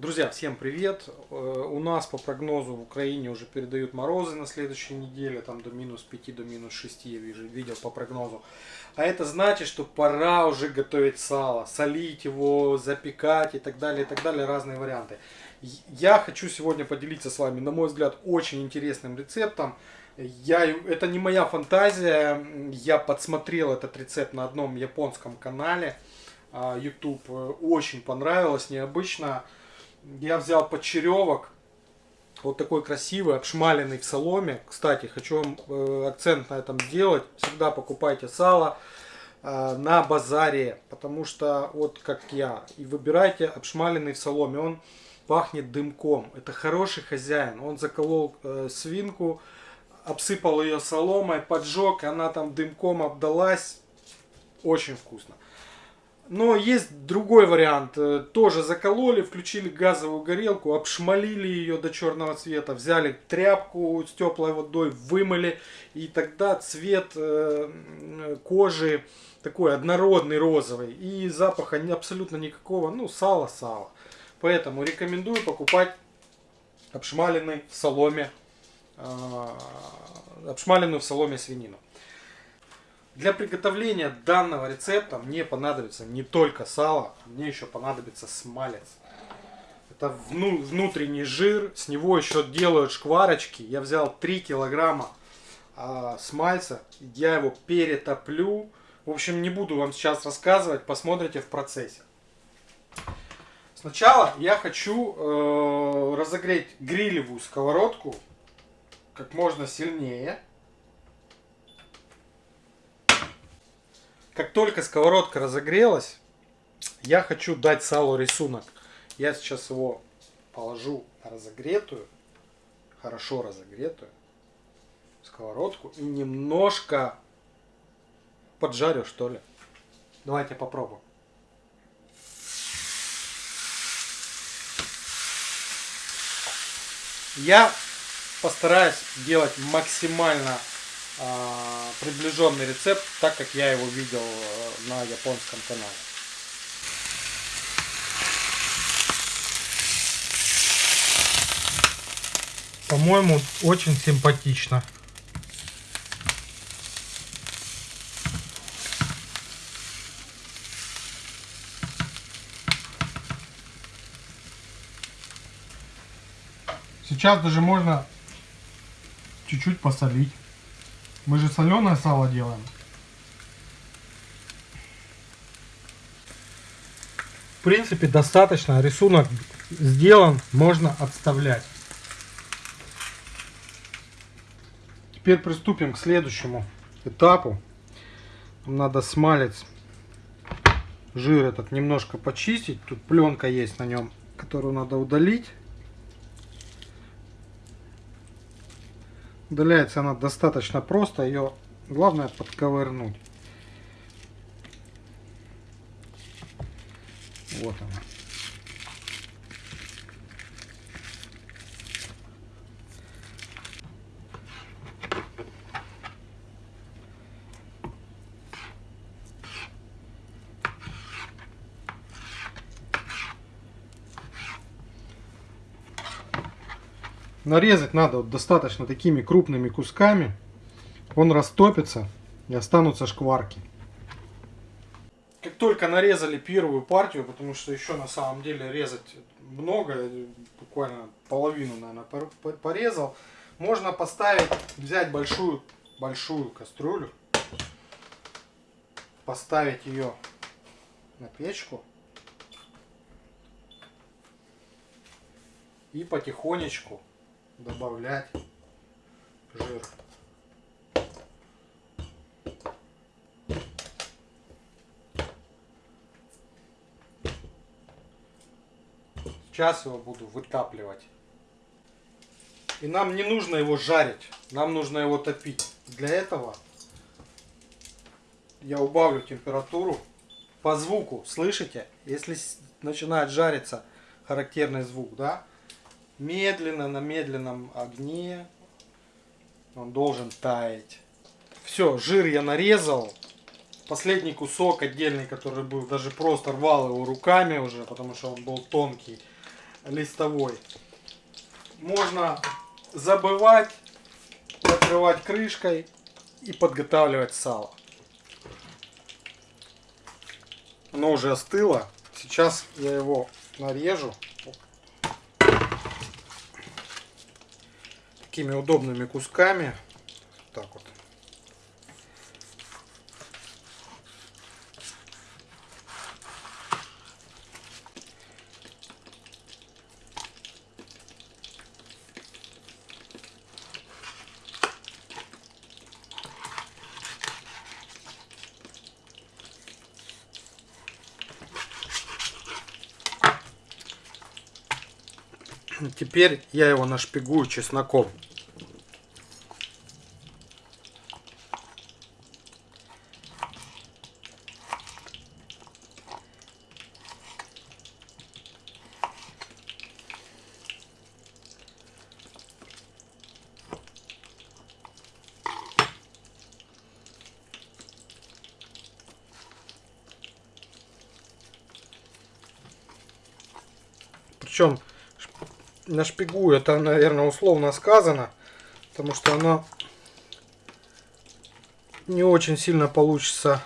Друзья, всем привет! Э, У нас по прогнозу в Украине уже передают морозы на следующей неделе, там до минус 5, до минус 6 я вижу, видел по прогнозу. А это значит, что пора уже готовить сало, солить его, запекать и так далее, и так далее, разные варианты. Я хочу сегодня поделиться с вами, на мой взгляд, очень интересным рецептом. Я, это не моя фантазия, я подсмотрел этот рецепт на одном японском канале а, YouTube, очень понравилось, необычно я взял почеревок, вот такой красивый, обшмаленный в соломе. Кстати, хочу вам э, акцент на этом сделать. Всегда покупайте сало э, на базаре, потому что вот как я. И выбирайте обшмаленный в соломе. Он пахнет дымком. Это хороший хозяин. Он заколол э, свинку, обсыпал ее соломой, поджег, она там дымком обдалась. Очень вкусно. Но есть другой вариант. Э, тоже закололи, включили газовую горелку, обшмалили ее до черного цвета, взяли тряпку с теплой водой, вымыли, и тогда цвет э, кожи такой однородный розовый, и запаха абсолютно никакого, ну, сало-сало. Поэтому рекомендую покупать обшмаленный в соломе, э, обшмаленную в соломе свинину. Для приготовления данного рецепта мне понадобится не только сало, мне еще понадобится смалец. Это внутренний жир, с него еще делают шкварочки. Я взял 3 килограмма а, смальца, я его перетоплю. В общем, не буду вам сейчас рассказывать, посмотрите в процессе. Сначала я хочу э, разогреть грилевую сковородку как можно сильнее. Как только сковородка разогрелась, я хочу дать салу рисунок. Я сейчас его положу на разогретую, хорошо разогретую сковородку и немножко поджарю, что ли. Давайте попробуем. Я постараюсь делать максимально приближенный рецепт, так как я его видел э, на японском канале. По-моему, очень симпатично. Сейчас даже можно чуть-чуть посолить. Мы же соленое сало делаем. В принципе, достаточно. Рисунок сделан, можно отставлять. Теперь приступим к следующему этапу. надо смалец, жир этот немножко почистить. Тут пленка есть на нем, которую надо удалить. Удаляется она достаточно просто, ее главное подковырнуть. Вот она. Нарезать надо вот достаточно такими крупными кусками. Он растопится и останутся шкварки. Как только нарезали первую партию, потому что еще на самом деле резать много, буквально половину, наверное, порезал, можно поставить, взять большую, большую кастрюлю, поставить ее на печку и потихонечку добавлять жир. Сейчас его буду вытапливать. И нам не нужно его жарить, нам нужно его топить. Для этого я убавлю температуру по звуку. Слышите? Если начинает жариться характерный звук, да? Медленно на медленном огне он должен таять. Все, жир я нарезал. Последний кусок отдельный, который был, даже просто рвал его руками уже, потому что он был тонкий. листовой. Можно забывать, накрывать крышкой и подготавливать сало. Оно уже остыло. Сейчас я его нарежу. Такими удобными кусками. Так вот. Теперь я его нашпигую чесноком. Причем нашпигую, это, наверное, условно сказано, потому что оно не очень сильно получится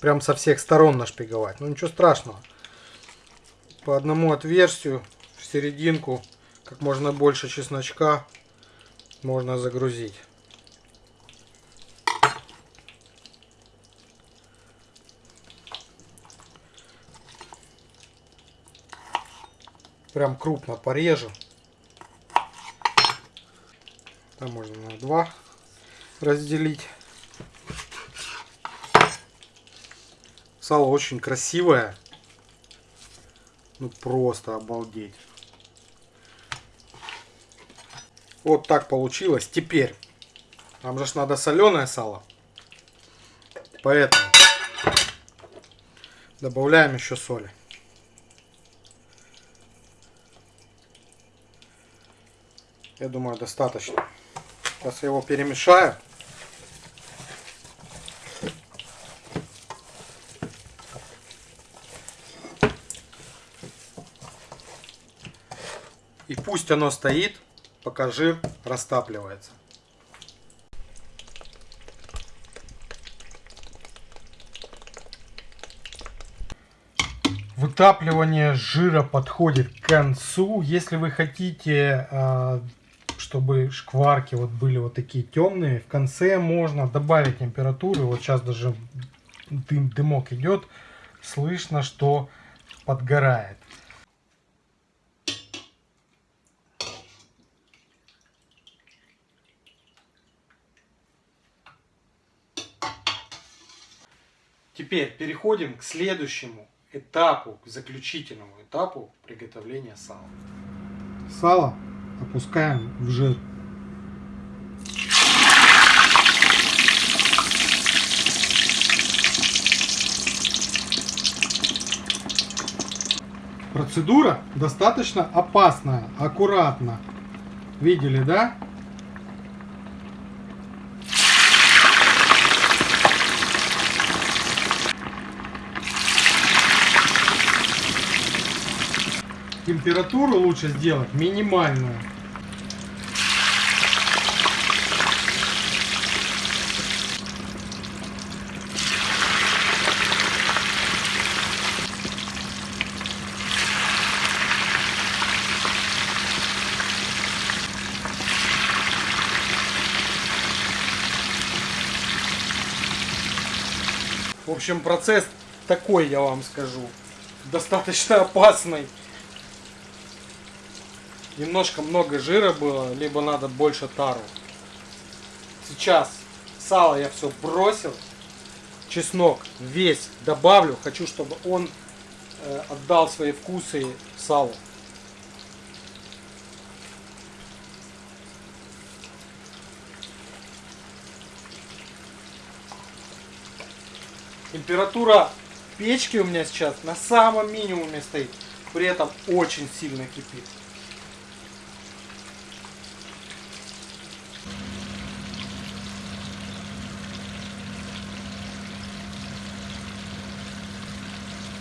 прям со всех сторон нашпиговать. Но ничего страшного. По одному отверстию в серединку как можно больше чесночка можно загрузить. Прям крупно порежу. Там можно на два разделить. Сало очень красивое. Ну просто обалдеть. Вот так получилось. Теперь нам же надо соленое сало. Поэтому добавляем еще соли. Я думаю, достаточно. Сейчас я его перемешаю. И пусть оно стоит, пока жир растапливается. Вытапливание жира подходит к концу. Если вы хотите а, чтобы шкварки вот были вот такие темные. В конце можно добавить температуру. Вот сейчас даже дым, дымок идет. Слышно, что подгорает. Теперь переходим к следующему этапу, к заключительному этапу приготовления сала. Сало опускаем в жир. Процедура достаточно опасная, аккуратно. Видели, да? Температуру лучше сделать минимальную. В общем, процесс такой, я вам скажу, достаточно опасный немножко много жира было, либо надо больше тару. Сейчас сало я все бросил, чеснок весь добавлю, хочу, чтобы он э, отдал свои вкусы салу. Температура печки у меня сейчас на самом минимуме стоит, при этом очень сильно кипит.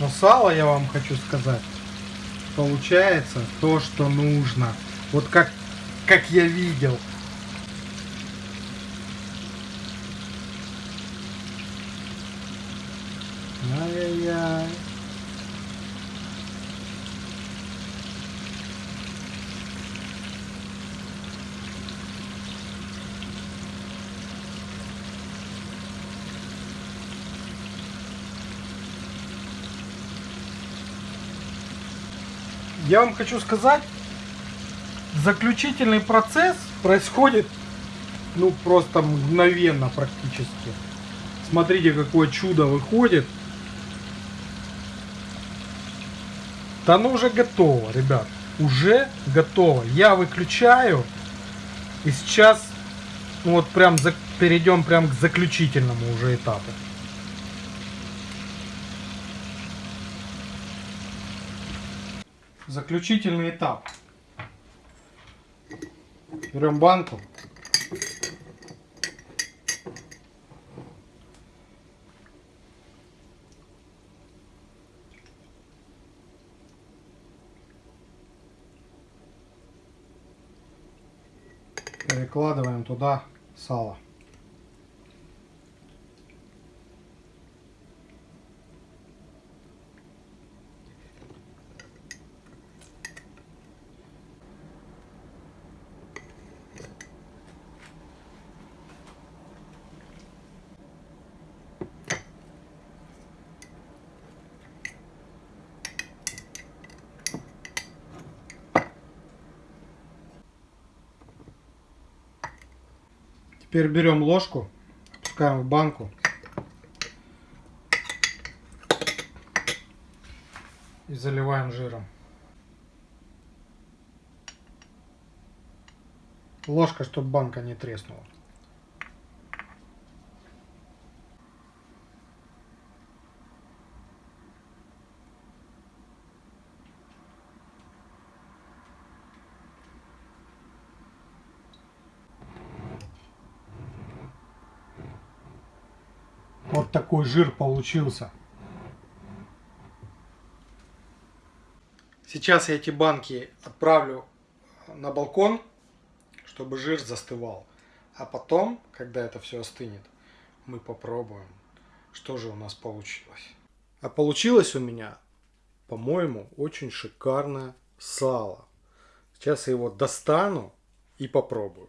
Но сало, я вам хочу сказать, получается то, что нужно. Вот как, как я видел. Ай-яй-яй. Я вам хочу сказать, заключительный процесс происходит ну просто мгновенно практически. Смотрите, какое чудо выходит. Да оно уже готово, ребят. Уже готово. Я выключаю. И сейчас ну вот прям за, перейдем прям к заключительному уже этапу. Заключительный этап. Берем банку. Перекладываем туда сало. Теперь берем ложку, опускаем в банку. И заливаем жиром. Ложка, чтобы банка не треснула. Вот такой жир получился. Сейчас я эти банки отправлю на балкон, чтобы жир застывал. А потом, когда это все остынет, мы попробуем, что же у нас получилось. А получилось у меня, по-моему, очень шикарное сало. Сейчас я его достану и попробую.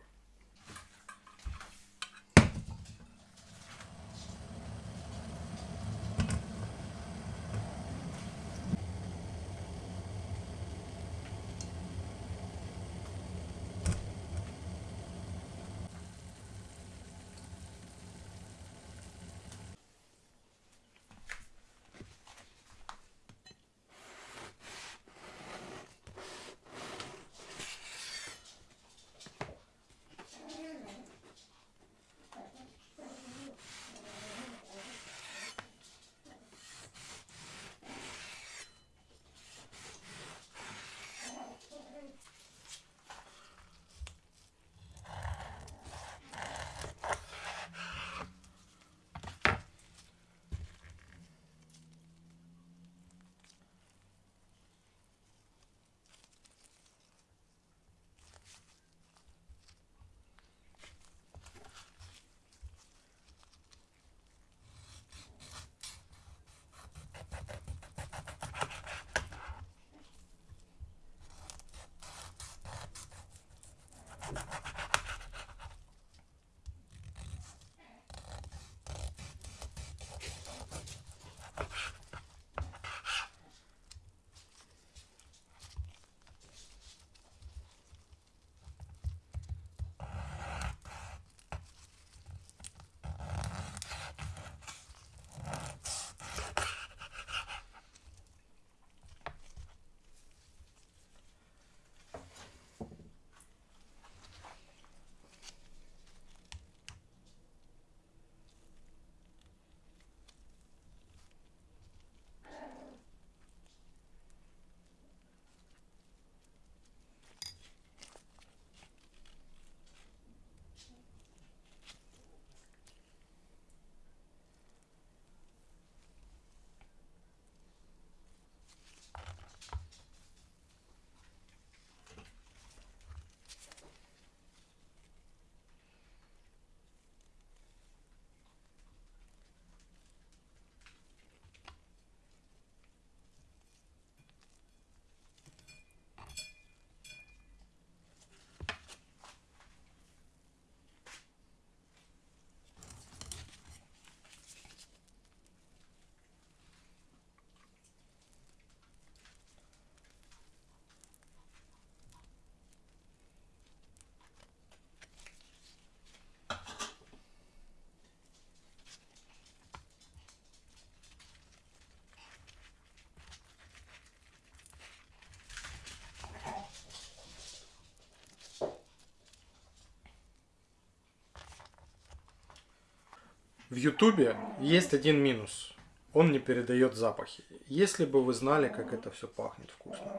В Ютубе есть один минус. Он не передает запахи. Если бы вы знали, как это все пахнет вкусно.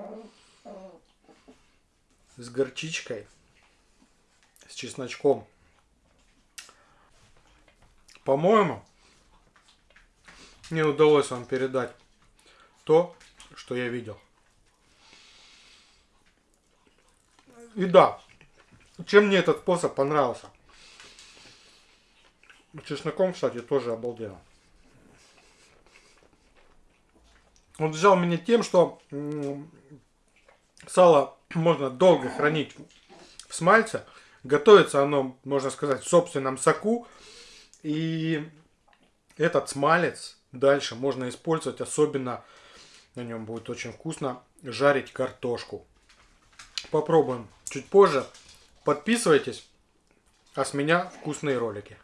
С горчичкой, с чесночком. По-моему, мне удалось вам передать то, что я видел. И да, чем мне этот способ понравился? Чесноком, кстати, тоже обалденно. Он взял меня тем, что сало можно долго хранить в смальце. Готовится оно, можно сказать, в собственном соку. И этот смалец дальше можно использовать, особенно на нем будет очень вкусно, жарить картошку. Попробуем чуть позже. Подписывайтесь, а с меня вкусные ролики.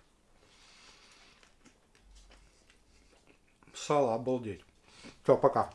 Сало обалдеть. Все, пока.